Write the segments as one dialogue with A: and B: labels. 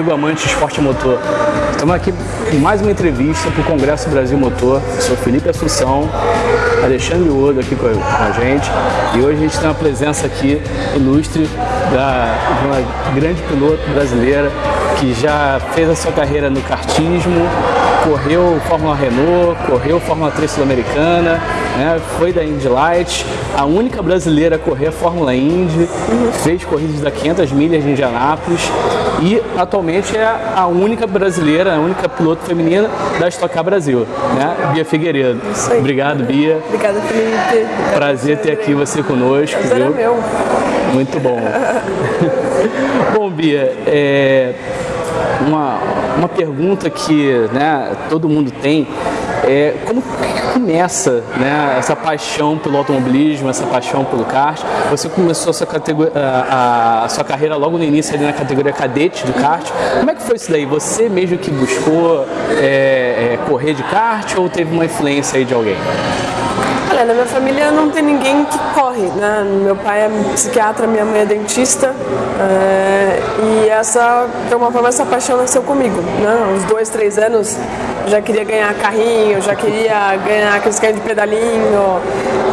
A: amigo amante de esporte motor. Estamos aqui com mais uma entrevista para o Congresso Brasil Motor. Eu sou Felipe Assunção, Alexandre Odo aqui com a gente. E hoje a gente tem uma presença aqui ilustre da, de uma grande piloto brasileira que já fez a sua carreira no kartismo, correu Fórmula Renault, correu Fórmula 3 Sul-Americana, né? foi da Indy Light, a única brasileira a correr a Fórmula Indy, fez corridas da 500 milhas de Indianápolis e atualmente é a única brasileira, a única piloto feminina da Stock Car Brasil, né? Bia Figueiredo. Obrigado, Bia.
B: Obrigada, Felipe.
A: Prazer ter aqui você conosco.
B: Prazer
A: viu?
B: é meu.
A: Muito bom. bom, Bia, é, uma, uma pergunta que né, todo mundo tem é como começa né, essa paixão pelo automobilismo, essa paixão pelo kart? Você começou a sua, a, a sua carreira logo no início ali na categoria cadete do kart. Como é que foi isso daí? Você mesmo que buscou é, é, correr de kart ou teve uma influência aí de alguém?
B: Olha, na minha família não tem ninguém que corre, né? Meu pai é psiquiatra, minha mãe é dentista. é, e essa, de alguma forma, essa paixão nasceu comigo, né? Uns dois, três anos, já queria ganhar carrinho, já queria ganhar aqueles carrinhos de pedalinho.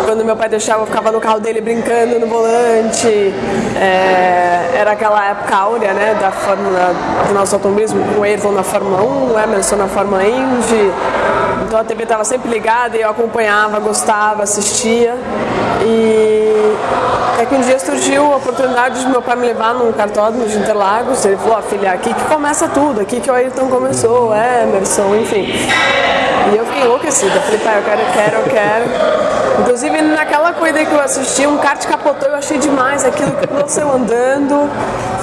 B: Quando meu pai deixava, eu ficava no carro dele brincando no volante. É, era aquela época áurea, né? Da Fórmula, do nosso automobilismo, com o Ayrton na Fórmula 1, o Emerson na Fórmula Indy. Então a TV estava sempre ligada e eu acompanhava, gostava, assistia. E até que um dia surgiu a oportunidade de meu pai me levar num cartódromo de Interlagos. Ele falou, filha, aqui que começa tudo, aqui que o Ayrton começou, Emerson, enfim. E eu fiquei enlouquecida. Falei, pai, eu quero, eu quero, eu quero. Inclusive, naquela corrida que eu assisti, um kart capotou, eu achei demais aquilo que você andando.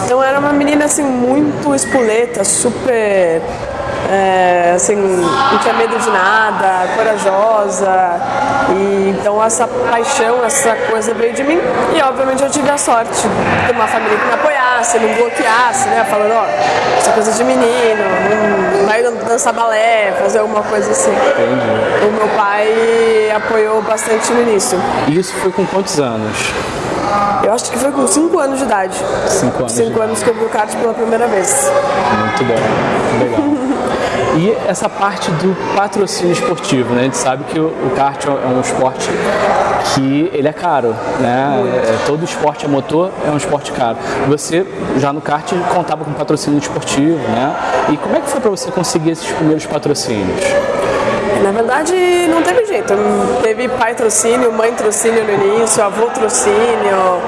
B: Então, era uma menina, assim, muito espoleta, super é, assim, não tinha medo de nada, corajosa. E então essa paixão, essa coisa veio de mim. E obviamente eu tive a sorte de ter uma família que me apoiasse, não bloqueasse, né? Falando, ó, isso é coisa de menino, não vai dançar balé, fazer alguma coisa assim.
A: Entendi.
B: O meu pai apoiou bastante no início.
A: E isso foi com quantos anos?
B: Eu acho que foi com 5 anos de idade.
A: Cinco anos.
B: 5 anos que eu vi o kart pela primeira vez.
A: Muito bom, legal. E essa parte do patrocínio esportivo, né? A gente sabe que o, o kart é um esporte que ele é caro, né? É, todo esporte a motor é um esporte caro. Você já no kart contava com patrocínio esportivo, né? E como é que foi para você conseguir esses primeiros patrocínios?
B: Na verdade, não teve jeito. Teve pai trocínio, mãe trocínio no início, avô trocínio.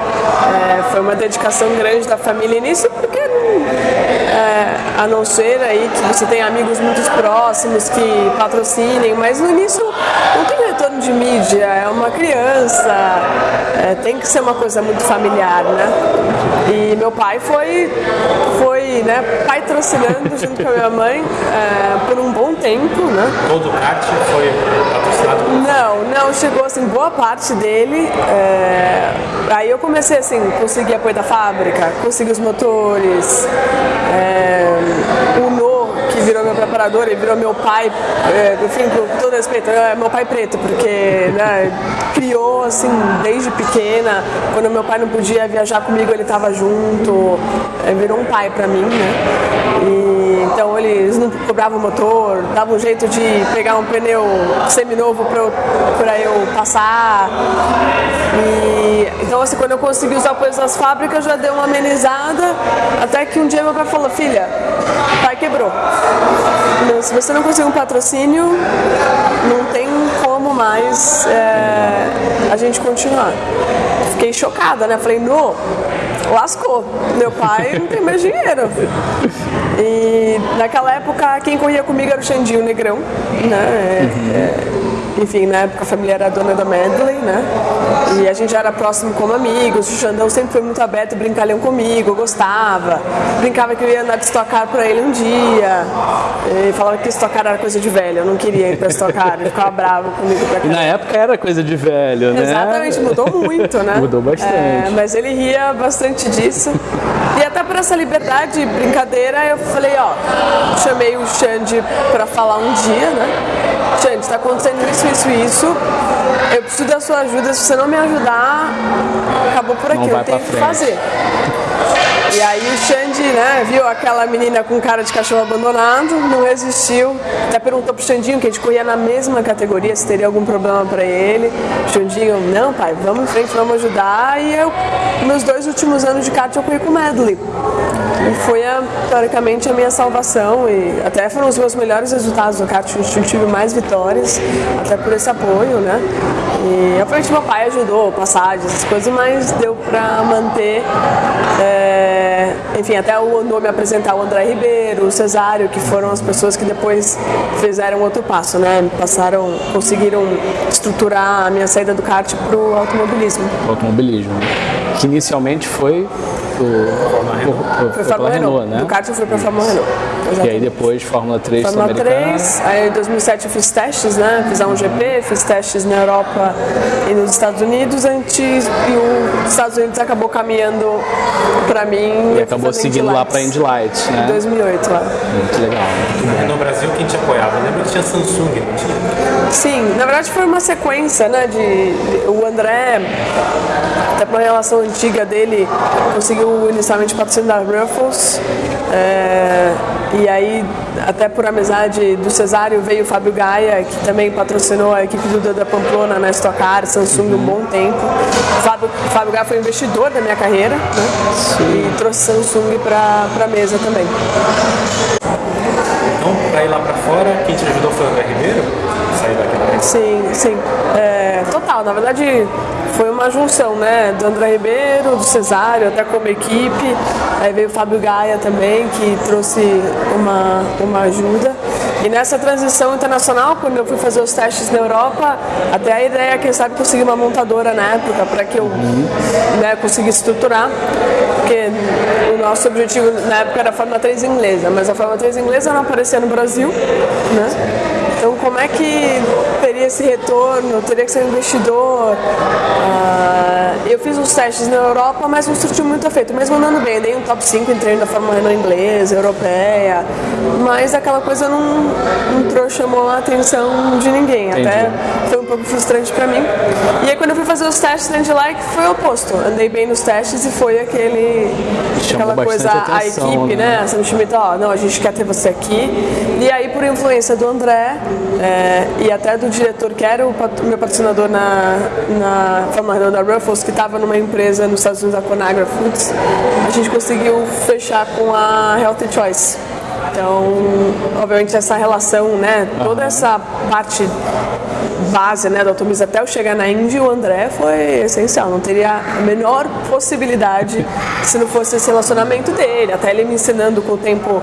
B: É, foi uma dedicação grande da família início, porque é, a não ser aí que você tem amigos muito próximos que patrocinem, mas no início não tem retorno de mídia, é uma criança, é, tem que ser uma coisa muito familiar, né? E meu pai foi, foi né, pai trocinando junto com a minha mãe é, por um bom tempo, né?
C: Todo kart foi patrocinado
B: Não, não, chegou assim, boa parte dele. é, Aí eu comecei assim, consegui apoio da fábrica, consegui os motores, é, o No, que virou meu preparador, ele virou meu pai, é, enfim, com todo respeito, é meu pai preto, porque né, criou assim desde pequena, quando meu pai não podia viajar comigo, ele estava junto, é, virou um pai para mim, né? E, então eles não cobravam motor, davam um jeito de pegar um pneu seminovo para eu, eu passar. E, então assim, quando eu consegui os apoios das fábricas já deu uma amenizada, até que um dia meu pai falou, filha, pai quebrou. Se você não conseguir um patrocínio, não tem como mais é, a gente continuar. Fiquei chocada, né? Falei, no, lascou. Meu pai não tem mais dinheiro. E naquela época, quem corria comigo era o Xandinho Negrão, né? É, enfim, na época a família era dona da Medley, né? E a gente já era próximo como amigos. O Xandão sempre foi muito aberto, brincalhão comigo, eu gostava. Brincava que eu ia andar de estocar pra ele um dia. E falava que estocar era coisa de velho, eu não queria ir pra estocar, ele ficava bravo comigo pra
A: E
B: caramba.
A: na época era coisa de velho, né?
B: Exatamente, mudou muito, né?
A: Mudou bastante.
B: É, mas ele ria bastante disso. E até por essa liberdade, brincadeira, eu falei, ó, chamei o Xande pra falar um dia, né? Xande, está acontecendo isso, isso e isso. Eu preciso da sua ajuda. Se você não me ajudar, acabou por aqui. Eu tenho que fazer. E aí o Xande, né, viu aquela menina com cara de cachorro abandonado, não resistiu, até perguntou pro Xandinho, que a gente corria na mesma categoria, se teria algum problema para ele. O Xandinho, não pai, vamos em frente, vamos ajudar. E eu, meus dois últimos anos de kart eu corri com o Medley. E foi, a, teoricamente, a minha salvação e até foram os meus melhores resultados no kart. Eu tive mais vitórias, até por esse apoio, né? E, obviamente, meu pai ajudou, passagens, essas coisas, mas deu para manter... É, enfim, até o Andor me apresentar o André Ribeiro, o Cesário, que foram as pessoas que depois fizeram outro passo, né? Passaram, conseguiram estruturar a minha saída do kart para o automobilismo.
A: Automobilismo, que inicialmente foi o,
B: foi Fórmula Renault, né? Do kart eu fui para Fórmula Renault.
A: Exatamente. E aí depois Fórmula 3
B: Fórmula 3, aí em 2007 eu fiz testes, né? Fiz a 1GP, fiz testes na Europa e nos Estados Unidos antes e os Estados Unidos acabou caminhando para mim.
A: E acabou seguindo lá para Indy Lights, né?
B: Em 2008 lá.
A: Muito legal. Muito
C: no Brasil quem te apoiava? Lembra que tinha Samsung, não tinha?
B: Sim, na verdade foi uma sequência, né? De, de o André, até por relação antiga dele, conseguiu inicialmente patrocinar Ruffles. É, e aí, até por amizade do Cesário, veio o Fábio Gaia, que também patrocinou a equipe do da Pamplona na Stock Car, Samsung um bom tempo. O Fábio, o Fábio Gaia foi investidor da minha carreira né? e trouxe Samsung para a mesa também.
C: Então, para ir lá para fora, quem te ajudou foi o André Ribeiro? Sair daqui da
B: Sim, sim. É, total, na verdade foi uma junção, né? Do André Ribeiro, do Cesário, até como equipe. Aí veio o Fábio Gaia também, que trouxe uma, uma ajuda. E nessa transição internacional, quando eu fui fazer os testes na Europa, até a ideia é, quem sabe, conseguir uma montadora na época, para que eu né, conseguisse estruturar. Porque o nosso objetivo na época era a Fórmula 3 inglesa, mas a Fórmula 3 inglesa não aparecia no Brasil, né? Então, como é que teria esse retorno? Teria que ser um investidor? Uh, eu fiz uns testes na Europa, mas não surtiu muito efeito. Mesmo andando bem, dei um top 5 em treino da Fórmula Renault inglesa, europeia, mas aquela coisa não, não chamou a atenção de ninguém. Entendi. Até foi um pouco frustrante para mim. E aí, quando eu fui fazer os testes na Like, foi o oposto. Andei bem nos testes e foi aquele, aquela coisa, atenção, a equipe, né? né? A Sam Schmidt, ó, não, a gente quer ter você aqui. E aí, por influência do André, é, e até do diretor que era o meu patrocinador na, na Fórmula da Ruffles, que estava numa empresa nos Estados Unidos, a Conagra Foods, a gente conseguiu fechar com a Healthy Choice. Então, obviamente, essa relação, né, toda essa parte base né, da automobilismo até eu chegar na Indy, o André foi essencial. Não teria a menor possibilidade se não fosse esse relacionamento dele. Até ele me ensinando com o tempo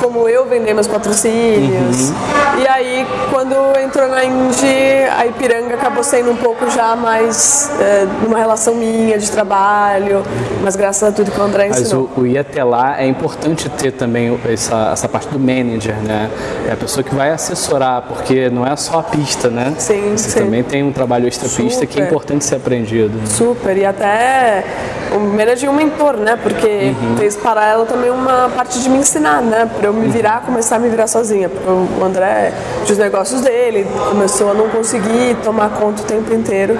B: como eu vender meus patrocínios. Uhum. E aí, quando entrou na Indy, a Ipiranga acabou sendo um pouco já mais é, uma relação minha de trabalho, mas graças a tudo que o André ensinou.
A: Mas o, o ir até lá é importante ter também essa, essa parte do manager, né? É a pessoa que vai assessorar, porque não é só a pista, né?
B: Sim,
A: Você
B: sim.
A: também tem um trabalho extra-pista que é importante ser aprendido.
B: Super, e até o manager e um mentor, né? Porque uhum. fez para ela também uma parte de me ensinar, né? Pra eu me virar, começar a me virar sozinha. O André, os negócios dele, começou a não conseguir tomar conta o tempo inteiro.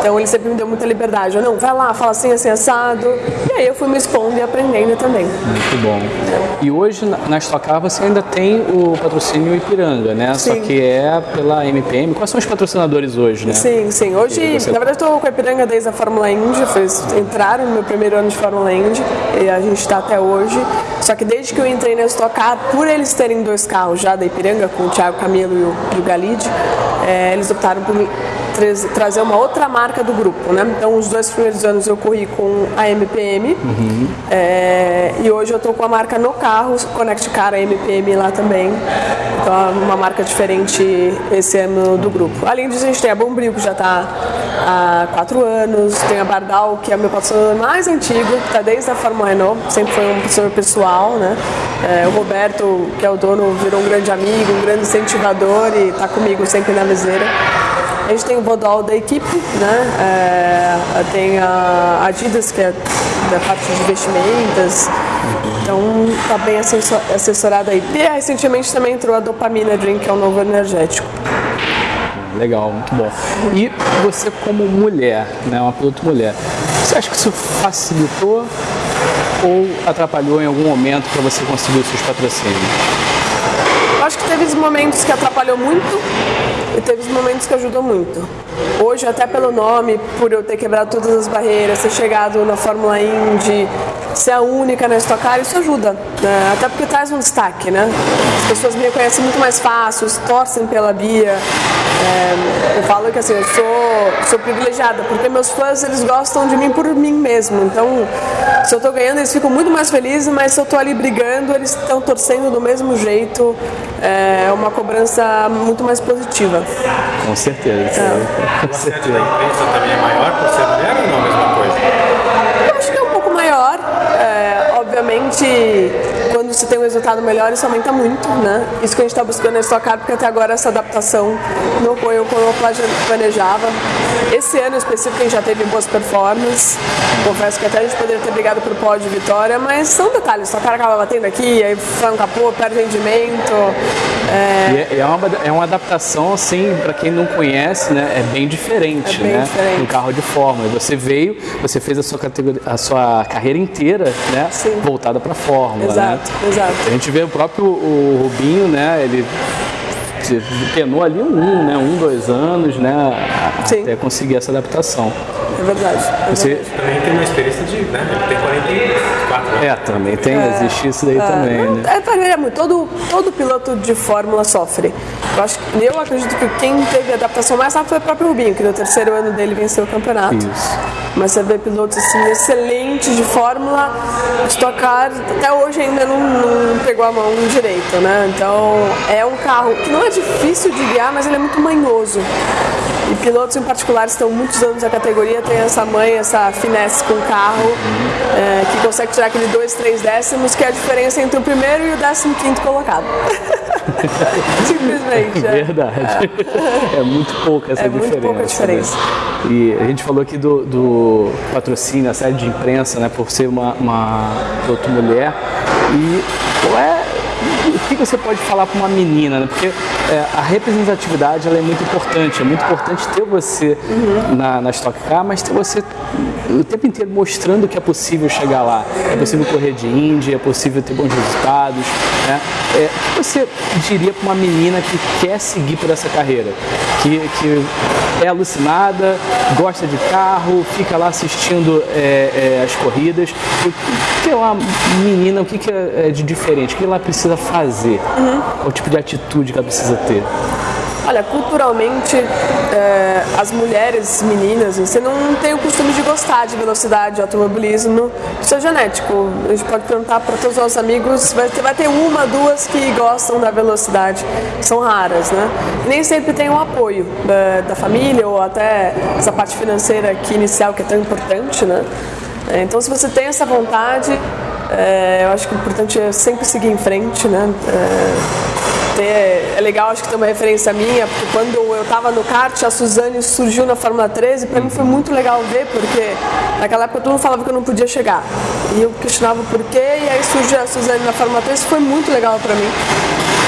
B: Então ele sempre me deu muita liberdade. Eu, não, vai lá, fala assim, assim, assado. E aí eu fui me expondo e aprendendo também.
A: Muito bom. E hoje na Stock Car você ainda tem o patrocínio Ipiranga, né?
B: Sim.
A: Só que é pela MPM. Quais são os patrocinadores hoje, né?
B: Sim, sim. Hoje, você... na verdade, eu estou com a Ipiranga desde a Fórmula Indy. Fiz, entraram no meu primeiro ano de Fórmula Indy e a gente está até hoje. Só que desde que eu entrei na Stock Car, por eles terem dois carros já da Ipiranga, com o Thiago Camilo e o, e o Galide, é, eles optaram por trazer uma outra marca do grupo, né? Então, os dois primeiros anos eu corri com a MPM uhum. é, e hoje eu estou com a marca no carro, Connect Car, a MPM lá também. Então, é uma marca diferente esse ano do grupo. Além disso, a gente tem a Bombril, que já está há quatro anos, tem a Bardal, que é o meu patrocinador mais antigo, que está desde a Fórmula Renault, sempre foi um patrocinador pessoal, né? É, o Roberto, que é o dono, virou um grande amigo, um grande incentivador e está comigo sempre na viseira. A gente tem o Bodol da equipe, né? É, tem a Adidas, que é da parte de investimentos. Então está bem assessorada aí. E recentemente também entrou a Dopamina Drink, que é um novo energético.
A: Legal, muito bom. E você como mulher, né, uma piloto mulher, você acha que isso facilitou ou atrapalhou em algum momento para você conseguir os seus patrocínios?
B: Acho que teve momentos que atrapalhou muito e teve momentos que ajudou muito. Hoje, até pelo nome, por eu ter quebrado todas as barreiras, ter chegado na Fórmula Indy, ser a única na Stock Car, isso ajuda. Né? Até porque traz um destaque, né? As pessoas me reconhecem muito mais fácil, torcem pela Bia. É, eu falo que assim, eu sou, sou privilegiada, porque meus fãs eles gostam de mim por mim mesmo. Então, se eu estou ganhando, eles ficam muito mais felizes, mas se eu estou ali brigando, eles estão torcendo do mesmo jeito. É uma cobrança muito mais positiva.
A: Com certeza. É.
C: Com certeza. da imprensa também é maior por ser mulher ou não a mesma coisa?
B: Eu acho que é um pouco maior. É, obviamente, quando se tem um resultado melhor, isso aumenta muito, né? Isso que a gente está buscando na Stock Car, porque até agora essa adaptação não ocorreu como eu planejava. Esse ano específico a gente já teve boas performances. Confesso que até a gente poderia ter brigado por pódio de vitória, mas são detalhes. Stock Car acaba batendo aqui, aí foi um capô, perde rendimento.
A: É... é, é, uma, é uma adaptação, assim, para quem não conhece, né? É bem diferente,
B: é bem
A: né?
B: Diferente.
A: No carro de Fórmula. Você veio, você fez a sua, categoria, a sua carreira inteira, né?
B: Sim.
A: Voltada para Fórmula,
B: Exato.
A: né?
B: Exato.
A: A gente vê o próprio o Rubinho, né? Ele penou ali um, né? Um, dois anos, né?
B: Sim.
A: Até conseguir essa adaptação.
B: É verdade. É
A: Você
B: verdade.
C: Também tem uma experiência de, né? Ele tem 44 anos.
A: é também tem, existe isso daí também,
B: Não,
A: né?
B: É, varia muito. Todo, todo piloto de Fórmula sofre. Eu, acho, eu acredito que quem teve a adaptação mais rápida foi o próprio Rubinho, que no terceiro ano dele venceu o campeonato.
A: Isso.
B: Mas você vê pilotos assim, excelentes de Fórmula, Stock Car, até hoje ainda não, não pegou a mão direito, né? Então é um carro que não é difícil de guiar, mas ele é muito manhoso. E pilotos em particular estão muitos anos na categoria, tem essa mãe, essa finesse com o carro, é, que consegue tirar aquele 2, 3 décimos, que é a diferença entre o primeiro e o décimo quinto colocado. Simplesmente. é.
A: Verdade. É. muito pouca essa
B: É
A: diferença.
B: muito pouca diferença.
A: né? E a gente falou aqui do, do patrocínio, a série de imprensa, né, por ser uma, uma piloto mulher. E qual é o que você pode falar para uma menina, né? Porque é, a representatividade ela é muito importante. É muito importante ter você na, na Stock Car, mas ter você o tempo inteiro mostrando que é possível chegar lá. É possível correr de Indy, é possível ter bons resultados. Né? É, o que você diria para uma menina que quer seguir por essa carreira? Que, que é alucinada, gosta de carro, fica lá assistindo é, é, as corridas. O que é uma menina, o que, que é de diferente? O que ela precisa fazer? Qual tipo de atitude que ela precisa ter?
B: Olha, culturalmente, é, as mulheres, meninas, você não tem o costume de gostar de velocidade, de automobilismo. Isso é genético. A gente pode perguntar para todos os nossos amigos, vai ter, vai ter uma, duas que gostam da velocidade. São raras, né? Nem sempre tem um apoio da, da família ou até essa parte financeira aqui inicial que é tão importante, né? É, Então, se você tem essa vontade, é, eu acho que o importante é sempre seguir em frente, né? É, ter- é legal, acho que tem uma referência minha, porque quando eu estava no kart, a Suzane surgiu na Fórmula 13, para mim foi muito legal ver, porque naquela época todo mundo falava que eu não podia chegar. E eu questionava o porquê, e aí surgiu a Suzane na Fórmula 13, foi muito legal para mim.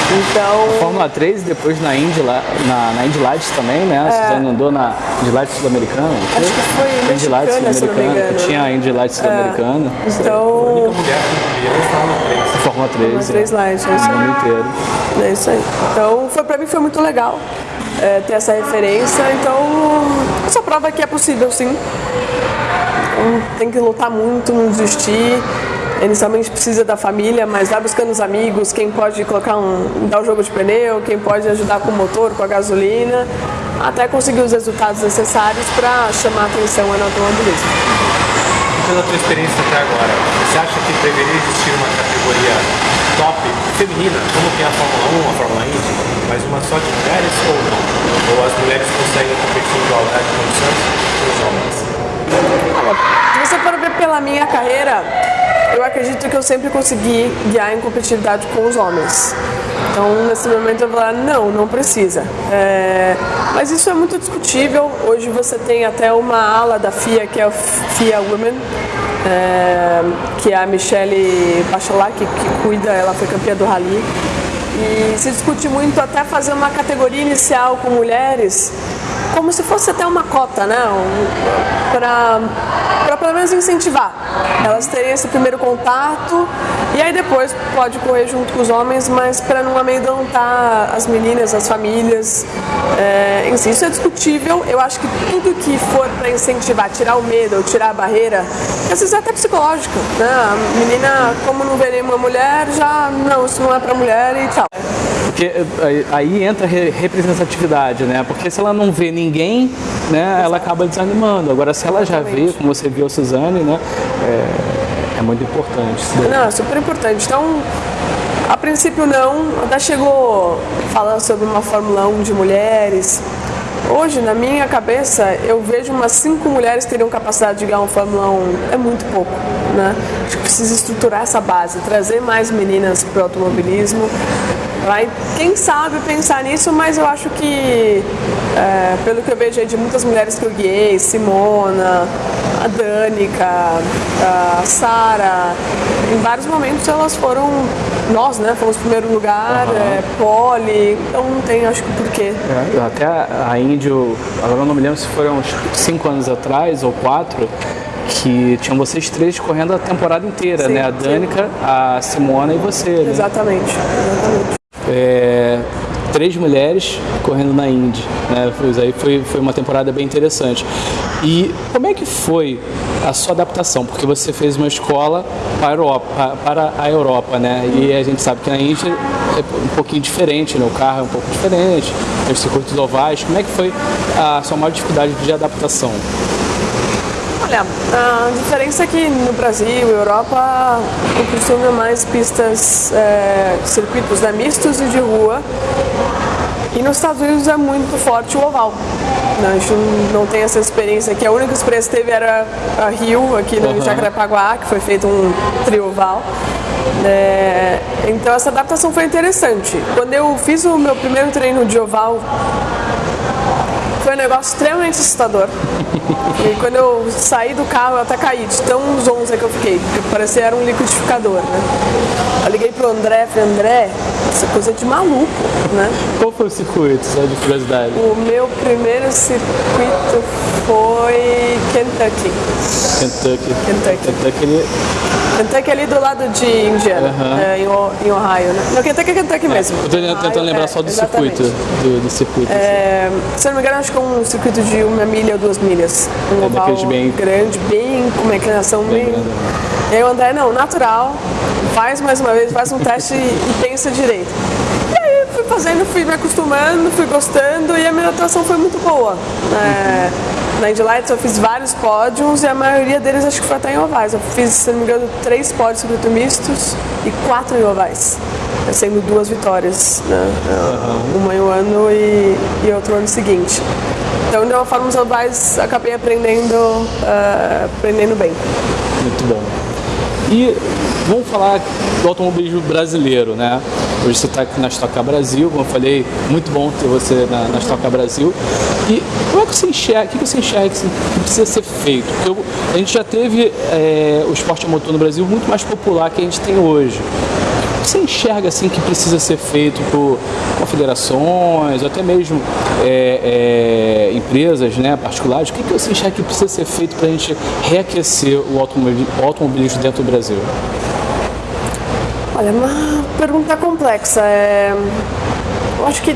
B: Então,
A: Fórmula 3 e depois na Indy, lá- na, na Indy Lights também, né? A Suzane andou na Indy Lights Sul-Americana.
B: Acho que foi
A: Indy Lights Sul-Americana. Tinha a Indy Lights Sul-Americana.
B: então,
C: A mulher que Fórmula 3.
A: Fórmula 3.
B: Fórmula 3 Lights, é isso
A: O
B: aí.
A: inteiro.
B: É isso aí. Então, foi, pra mim foi muito legal é, ter essa referência. Então, essa prova que é possível, sim. Então, tem que lutar muito, não desistir. Inicialmente precisa da família, mas vai buscando os amigos, quem pode colocar um, dar o jogo de pneu, quem pode ajudar com o motor, com a gasolina, até conseguir os resultados necessários para chamar a atenção no automobilismo.
C: Pela tua experiência até agora, você acha que deveria existir uma categoria top feminina, como tem a Fórmula 1, a Fórmula Indy, mas uma só de mulheres ou não? Ou as mulheres conseguem competir em igualdade de condições com os homens?
B: Se você for ver pela minha carreira, eu acredito que eu sempre consegui guiar em competitividade com os homens. Então, nesse momento, eu vou falar, não, não precisa. É, mas isso é muito discutível. Hoje você tem até uma ala da FIA, que é o FIA Women, é, que é a Michelle Bachelard, que, que cuida, ela foi campeã do Rally. E se discute muito até fazer uma categoria inicial com mulheres como se fosse até uma cota, né? Um, para pelo menos incentivar elas terem esse primeiro contato e aí depois pode correr junto com os homens, mas para não amedrontar as meninas, as famílias. É, si, isso é discutível. Eu acho que tudo que for para incentivar, tirar o medo ou tirar a barreira, às vezes é até psicológico. Né? A menina, como não vê nenhuma mulher, já não, isso não é para mulher e tchau.
A: Porque eh, aí entra representatividade, né? Porque se ela não vê ninguém, né, ela acaba desanimando. Agora, se ela já vê, como você viu a Suzane, né, é, é muito importante.
B: Não, é super importante. Então, a princípio não, até chegou falando sobre uma Fórmula 1 de mulheres. Hoje, na minha cabeça, eu vejo umas cinco mulheres que teriam capacidade de ganhar uma Fórmula 1. É muito pouco, né? Acho que precisa estruturar essa base, trazer mais meninas para o automobilismo. Vai, quem sabe pensar nisso, mas eu acho que, é, pelo que eu vejo aí de muitas mulheres que eu guiei, Simona, a Danica, a Sara, em vários momentos elas foram, nós, né, fomos primeiro lugar, uhum. é, pole, então não tem, acho que porquê.
A: É, até a Índio, agora eu não me lembro se foram uns cinco anos atrás ou quatro, que tinham vocês três correndo a temporada inteira, sim, né? A Danica, sim. a Simona e você. Né?
B: Exatamente, exatamente
A: é, três mulheres correndo na Indy. Né? Foi, aí foi, foi uma temporada bem interessante. E como é que foi a sua adaptação? Porque você fez uma escola para a Europa, para a Europa né? E a gente sabe que na Indy é um pouquinho diferente, né? o carro é um pouco diferente, os circuitos ovais. Como é que foi a sua maior dificuldade de adaptação?
B: Olha, a diferença é que no Brasil e Europa o costume é mais pistas, é, circuitos né, mistos e de rua. E nos Estados Unidos é muito forte o oval. Né? A gente não tem essa experiência aqui. A única experiência que teve era a Rio, aqui no uhum. Jacarepaguá, que foi feito um trio oval. É, então essa adaptação foi interessante. Quando eu fiz o meu primeiro treino de oval foi um negócio extremamente assustador. E quando eu saí do carro, eu até caí de tão zonza que eu fiquei, porque parecia era um liquidificador, né? Eu liguei pro André, falei, André, essa coisa é de maluco, né?
A: Qual foi o circuito, só de curiosidade?
B: O meu primeiro circuito foi Kentucky.
A: Kentucky.
B: Kentucky.
A: Kentucky ele...
B: Kentucky é ali do lado de Indiana, uhum. é, em, Ohio, né? Não, Kentucky é Kentucky mesmo.
A: Eu tô tentando lembrar é, só do exatamente. circuito. Do, do circuito
B: é, assim. Se eu não me engano, acho que é um circuito de uma milha ou duas milhas. Um é oval bem... grande, bem com uma inclinação bem. bem... E aí o André, não, natural, faz mais uma vez, faz um teste e pensa direito. E aí fui fazendo, fui me acostumando, fui gostando e a minha atuação foi muito boa. É, na Indy Lights eu fiz vários pódios e a maioria deles acho que foi até em ovais. Eu fiz, se não me engano, três pódios circuito mistos e quatro em ovais. Sendo duas vitórias, né? Uhum. Uma em um ano e, e outro ano seguinte. Então, de uma forma, os ovais acabei aprendendo, uh, aprendendo bem.
A: Muito bom. E vamos falar do automobilismo brasileiro, né? Hoje você está aqui na Stock Brasil, como eu falei, muito bom ter você na, na Stock Brasil. E como é que você enxerga, o que você enxerga que precisa ser feito? Porque eu, a gente já teve é, o esporte motor no Brasil muito mais popular que a gente tem hoje você enxerga assim que precisa ser feito por confederações, ou até mesmo é, é, empresas né, particulares? O que, que você enxerga que precisa ser feito para a gente reaquecer o automobilismo dentro do Brasil?
B: Olha, uma pergunta complexa. É... Eu acho que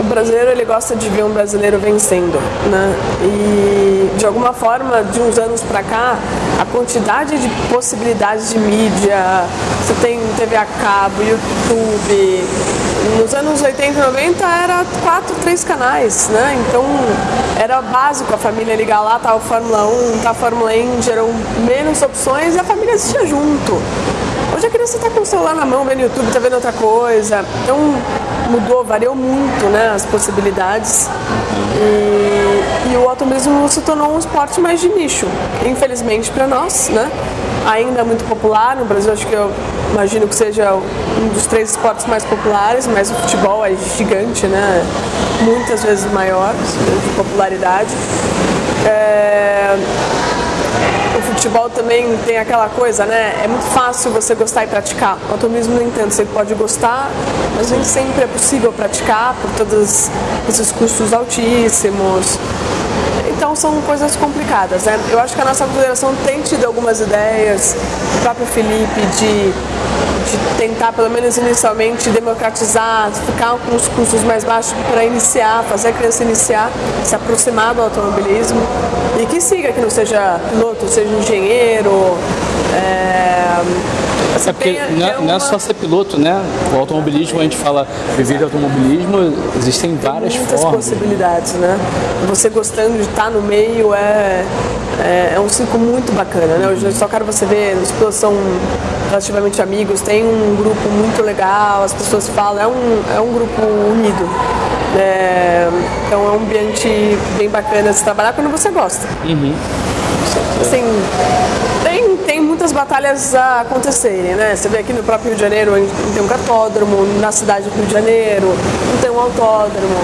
B: o brasileiro ele gosta de ver um brasileiro vencendo, né? E de alguma forma, de uns anos para cá, a quantidade de possibilidades de mídia, você tem TV a cabo, YouTube, nos anos 80 e 90 era quatro, três canais, né? Então era básico a família ligar lá, tá o Fórmula 1, tá a Fórmula Indy, eram menos opções e a família assistia junto. Hoje a criança está com o celular na mão, vendo YouTube, está vendo outra coisa. Então mudou, variou muito né, as possibilidades. E, e o automobilismo se tornou um esporte mais de nicho, infelizmente para nós, né? Ainda muito popular, no Brasil acho que eu imagino que seja um dos três esportes mais populares, mas o futebol é gigante, né? Muitas vezes maior de popularidade. É futebol também tem aquela coisa, né? É muito fácil você gostar e praticar. O automobilismo, no entanto, você pode gostar, mas nem sempre é possível praticar por todos esses custos altíssimos. Então são coisas complicadas. Né? Eu acho que a nossa confederação tem tido algumas ideias, o próprio Felipe, de, de tentar, pelo menos inicialmente, democratizar, ficar com os custos mais baixos para iniciar, fazer a criança iniciar, se aproximar do automobilismo e que siga, que não seja piloto, seja engenheiro. É,
A: é porque tem, não, é, uma... não, é só ser piloto, né? O automobilismo, a gente fala viver de automobilismo, existem várias
B: tem muitas
A: formas.
B: possibilidades, né? Você gostando de estar no meio é, é, é um ciclo muito bacana, né? Hoje só quero você ver, os pilotos são relativamente amigos, tem um grupo muito legal, as pessoas falam, é um, é um grupo unido. É, então é um ambiente bem bacana de se trabalhar quando você gosta.
A: Uhum.
B: Assim, muitas batalhas acontecerem, né? Você vê aqui no próprio Rio de Janeiro, não tem um cartódromo, na cidade do Rio de Janeiro, não tem um autódromo.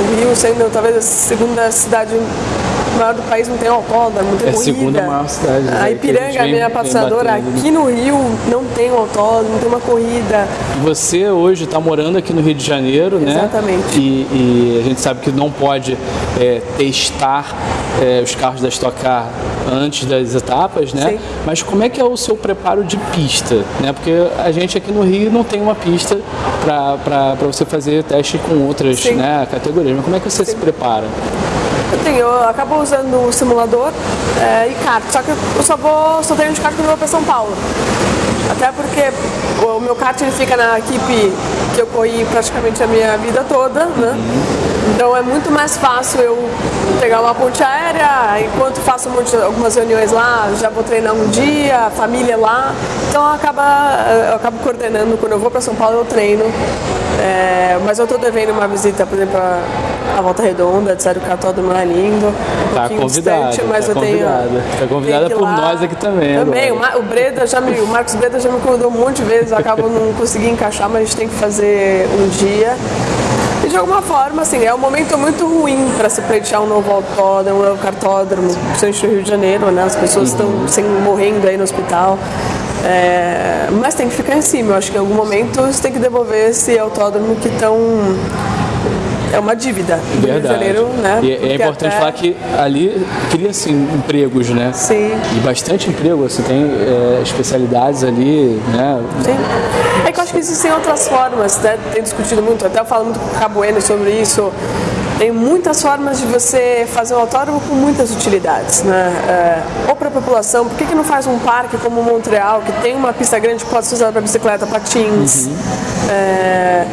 B: O Rio sendo talvez a segunda cidade maior do país não tem autódromo, não tem
A: é
B: corrida.
A: a segunda maior cidade.
B: A né, Ipiranga, a minha passadora, aqui no Rio não tem um autódromo, não tem uma corrida.
A: Você hoje está morando aqui no Rio de Janeiro,
B: né? Exatamente.
A: E, e, a gente sabe que não pode é, testar é, os carros da Stock Car antes das etapas, né? Sim. Mas como é que é o seu preparo de pista, né? Porque a gente aqui no Rio não tem uma pista para você fazer teste com outras né, categorias. Mas como é que você Sim. se prepara?
B: Eu acabo usando o simulador é, e kart, só que eu só vou, só tenho de kart quando eu vou para São Paulo. Até porque o meu kart ele fica na equipe que eu corri praticamente a minha vida toda, né? Então é muito mais fácil eu pegar uma ponte aérea, enquanto faço algumas reuniões lá, já vou treinar um dia, família lá. Então acaba, eu acabo coordenando, quando eu vou para São Paulo eu treino. É, mas eu estou devendo uma visita, por exemplo, a Volta Redonda, disseram que o cartódromo é lindo. Um
A: tá convidada, distante, mas tá eu convidada. tenho. Tá convidada por lá. nós aqui também.
B: Também, o, o Breda já me, o Marcos Breda já me convidou um monte de vezes, eu acabo não conseguindo encaixar, mas a gente tem que fazer um dia. E de alguma forma, assim, é um momento muito ruim para se pleitear um novo autódromo, um novo cartódromo, principalmente no Rio de Janeiro, né? As pessoas estão uhum. morrendo aí no hospital. É, mas tem que ficar em cima. Eu acho que em algum momento você tem que devolver esse autódromo que estão é uma dívida Verdade. Né?
A: E é importante até... falar que ali cria-se empregos, né?
B: Sim.
A: E bastante emprego, você tem é, especialidades ali, né?
B: Sim. É que eu acho que existem outras formas, né? Tem discutido muito, até eu falo muito com o Cabueno sobre isso. Tem muitas formas de você fazer um autódromo com muitas utilidades, né? É, ou para a população, por que, que não faz um parque como Montreal, que tem uma pista grande que pode ser usada para bicicleta, patins? Uhum. É,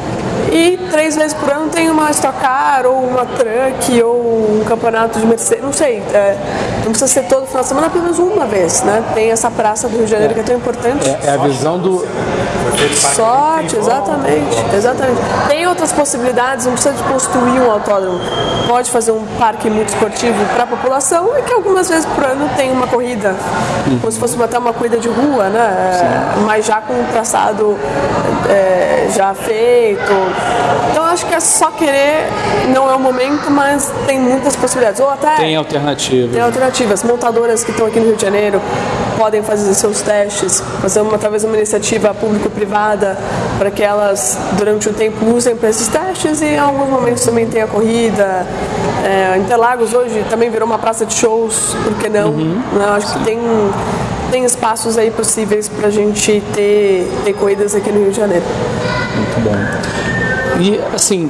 B: e três vezes por ano tem uma Stock Car, ou uma Truck, ou um campeonato de Mercedes, não sei. É, não precisa ser todo final de semana, apenas uma vez, né? Tem essa praça do Rio de Janeiro é, que é tão importante.
A: É, é a visão do...
B: Sorte, exatamente, exatamente. Tem outras possibilidades, não precisa de construir um autódromo. Pode fazer um parque muito esportivo para a população e que algumas vezes por ano tem uma corrida, uhum. como se fosse até uma corrida de rua, né? Mas já com um traçado é, já feito, então acho que é só querer, não é o momento, mas tem muitas possibilidades. Ou até.
A: Tem alternativas.
B: Tem alternativas. Montadoras que estão aqui no Rio de Janeiro podem fazer seus testes, fazer uma, talvez uma iniciativa público-privada para que elas, durante o tempo, usem para esses testes e em alguns momentos também tem a corrida. É, Interlagos hoje também virou uma praça de shows, por que não? Uhum. Né? Acho Sim. que tem tem espaços aí possíveis para a gente ter, ter corridas aqui no Rio de Janeiro.
A: Muito bom. E assim,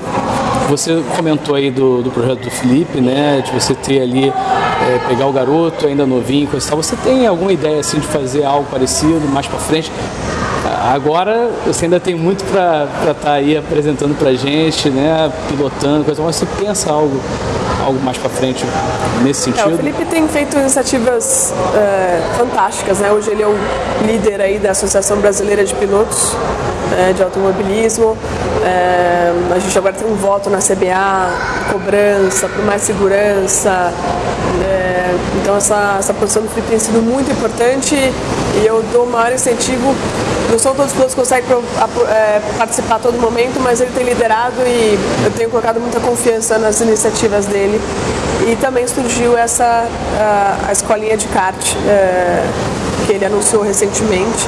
A: você comentou aí do, do projeto do Felipe, né? De você ter ali, é, pegar o garoto ainda novinho, coisa e tal. Você tem alguma ideia assim de fazer algo parecido mais para frente? Agora você ainda tem muito para estar tá aí apresentando para gente, né? Pilotando, coisa, mas você pensa algo, algo mais para frente nesse sentido?
B: É, o Felipe tem feito iniciativas é, fantásticas, né? Hoje ele é o líder aí da Associação Brasileira de Pilotos é, de Automobilismo. É, a gente agora tem um voto na CBA, cobrança, por mais segurança. É, então essa, essa posição do Felipe tem sido muito importante e eu dou o maior incentivo não são todos os pilotos que conseguem é, participar a todo momento, mas ele tem liderado e eu tenho colocado muita confiança nas iniciativas dele. E também surgiu essa a, a escolinha de kart é, que ele anunciou recentemente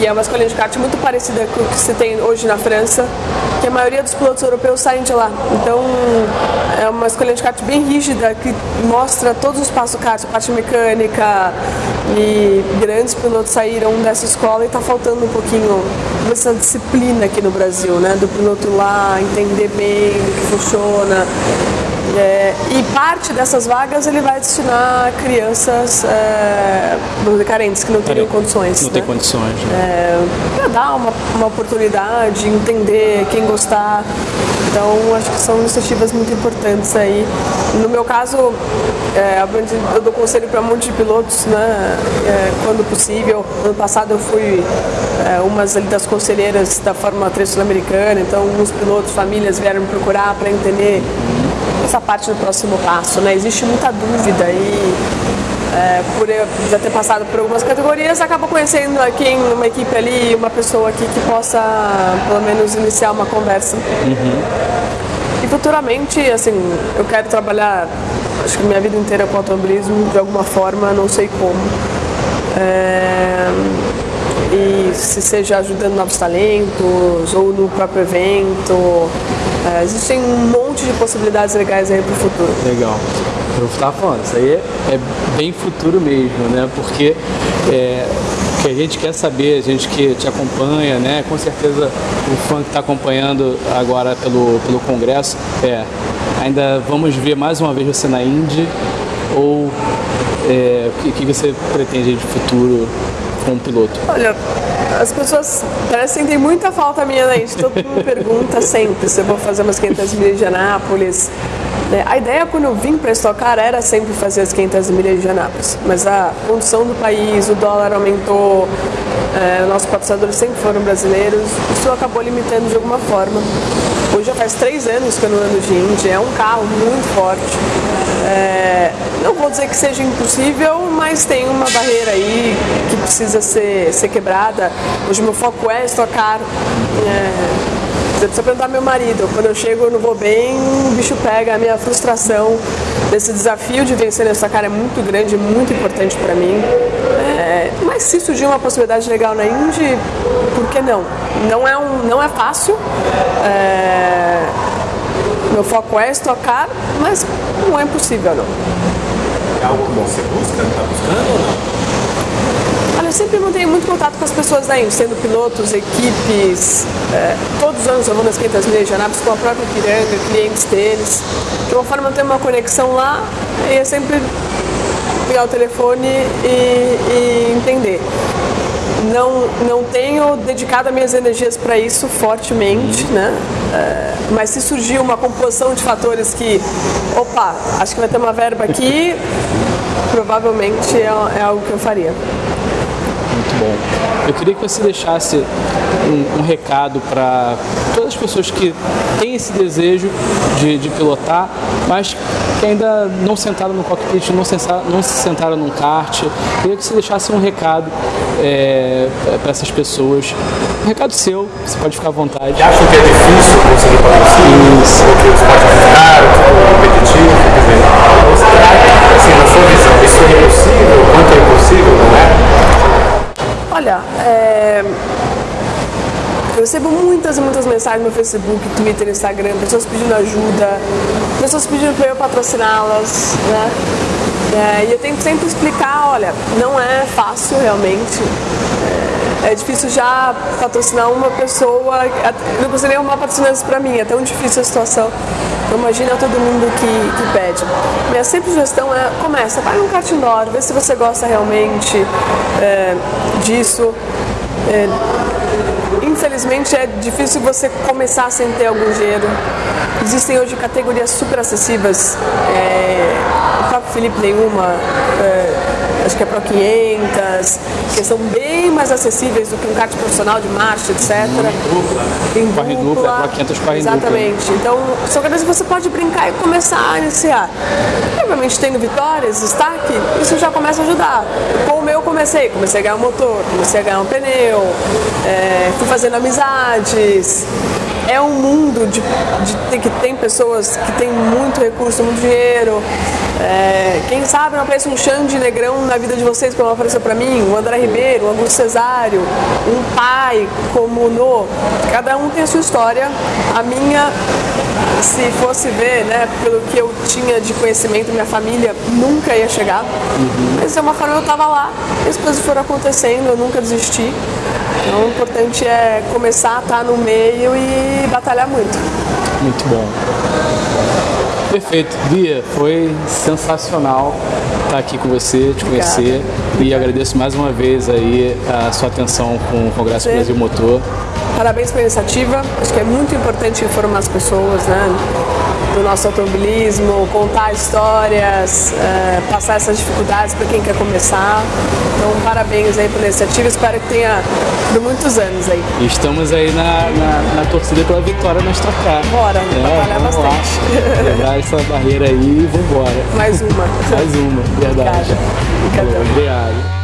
B: que é uma escolinha de kart muito parecida com o que se tem hoje na França, que a maioria dos pilotos europeus saem de lá. Então é uma escolinha de kart bem rígida que mostra todos os passos kart, parte mecânica e grandes pilotos saíram dessa escola e está faltando um pouquinho dessa disciplina aqui no Brasil, né? Do piloto lá entender bem o que funciona. É, e parte dessas vagas ele vai destinar a crianças é, carentes que não teriam condições.
A: Não
B: né?
A: tem condições. Né?
B: É, para dar uma, uma oportunidade, entender quem gostar. Então, acho que são iniciativas muito importantes aí. No meu caso, é, eu dou conselho para um monte de pilotos, né, é, quando possível. Ano passado eu fui é, uma das conselheiras da Fórmula 3 sul-americana, então alguns pilotos, famílias vieram me procurar para entender essa parte do próximo passo. Né? Existe muita dúvida e é, por eu já ter passado por algumas categorias, acaba conhecendo aqui uma equipe ali, uma pessoa aqui que possa pelo menos iniciar uma conversa. Uhum. E futuramente, assim, eu quero trabalhar, acho que minha vida inteira com automobilismo de alguma forma, não sei como. É, e se seja ajudando novos talentos ou no próprio evento. É, existem um monte de possibilidades legais aí para o futuro.
A: Legal eu estava falando, isso aí é, bem futuro mesmo, né? Porque é, que a gente quer saber, a gente que te acompanha, né? Com certeza o fã que está acompanhando agora pelo, pelo Congresso, é, ainda vamos ver mais uma vez você na Indy ou é, o que, que você pretende de futuro com o piloto?
B: Olha, as pessoas parecem ter muita falta minha na Indy. Todo mundo pergunta sempre se eu vou fazer umas 500 milhas de Anápolis, né? A ideia quando eu vim para estocar era sempre fazer as 500 milhas de Anápolis, mas a condição do país, o dólar aumentou, é, nossos patrocinadores sempre foram brasileiros, isso acabou limitando de alguma forma. Hoje já faz três anos que eu não ando de Indy, é um carro muito forte. É, não vou dizer que seja impossível, mas tem uma barreira aí que precisa ser, ser quebrada. Hoje meu foco é estocar. É, você precisa perguntar meu marido. Quando eu chego, eu não vou bem, o bicho pega. A minha frustração desse desafio de vencer nessa cara é muito grande, muito importante para mim. É, mas se surgir uma possibilidade legal na Indy, por que não? Não é, um, não é fácil. É, meu foco é estocar, mas não é impossível não.
C: É algo que você busca, está buscando ou não?
B: eu sempre mantenho muito contato com as pessoas da INSS, sendo pilotos, equipes. É, todos os anos eu vou nas 500 milhas de Anápolis com a própria Piranga, clientes deles. De uma forma, eu tenho uma conexão lá e é sempre pegar o telefone e, e entender. Não, não tenho dedicado as minhas energias para isso fortemente, né? É, mas se surgir uma composição de fatores que, opa, acho que vai ter uma verba aqui, provavelmente é, é algo que eu faria
A: muito bom. Eu queria que você deixasse um, um recado para todas as pessoas que têm esse desejo de, de, pilotar, mas que ainda não sentaram no cockpit, não, sentar, não se sentaram num kart. Eu queria que você deixasse um recado é, para essas pessoas. Um recado seu, você pode ficar à vontade.
C: E acham que é difícil conseguir patrocínio? Isso. Porque o esporte é muito caro, tipo, competitivo, quer dizer, assim, na sua visão, isso é impossível? Quanto é impossível, não é?
B: Olha, é... eu recebo muitas e muitas mensagens no Facebook, Twitter, Instagram, pessoas pedindo ajuda, pessoas pedindo para eu patrociná-las, né? É, e eu tento sempre explicar, olha, não é fácil realmente. É, é difícil já patrocinar uma pessoa, não consigo arrumar patrocinantes para mim, é tão difícil a situação. Então imagina todo mundo que, que pede. Minha sempre sugestão é, começa, vai num kart indoor, vê se você gosta realmente é, disso. Infelizmente é difícil você começar sem ter algum dinheiro. Existem hoje categorias super acessíveis. É, o próprio Felipe nenhuma. É, acho que é Pro 500, que são bem mais acessíveis do que um kart profissional de marcha, etc.
C: Dupla?
B: Tem
A: dupla, Pro 500 corre dupla.
B: Exatamente. Então, são cadeiras que você pode brincar e começar a iniciar. Obviamente, tendo vitórias, destaque, isso já começa a ajudar. Com o meu, eu comecei. Comecei a ganhar um motor, comecei a ganhar um pneu, é, fui fazendo amizades é um mundo de, de, que tem pessoas que têm muito recurso, muito dinheiro. É, quem sabe não aparece um Xande Negrão na vida de vocês, como apareceu para mim, o André Ribeiro, o Augusto Cesário, um pai como o No. Cada um tem a sua história. A minha, se fosse ver, né, pelo que eu tinha de conhecimento, minha família nunca ia chegar. Uhum. Mas de uma forma eu estava lá, as coisas foram acontecendo, eu nunca desisti. Então o importante é começar a estar no meio e batalhar muito.
A: Muito bom. Perfeito. Bia, foi sensacional estar aqui com você, te conhecer. Obrigada. E agradeço mais uma vez aí a sua atenção com o Congresso. Brasil Motor.
B: Parabéns pela iniciativa. Acho que é muito importante informar as pessoas, né? Do nosso automobilismo, contar histórias, é, passar essas dificuldades para quem quer começar. Então, parabéns aí pela iniciativa, espero que tenha por muitos anos aí.
A: Estamos aí na, na, na torcida pela vitória na Stock Car.
B: Bora, é, batalhar bastante.
A: Quebrar essa barreira aí e vambora.
B: Mais uma.
A: Mais uma, verdade.
B: Obrigada.
A: Obrigado.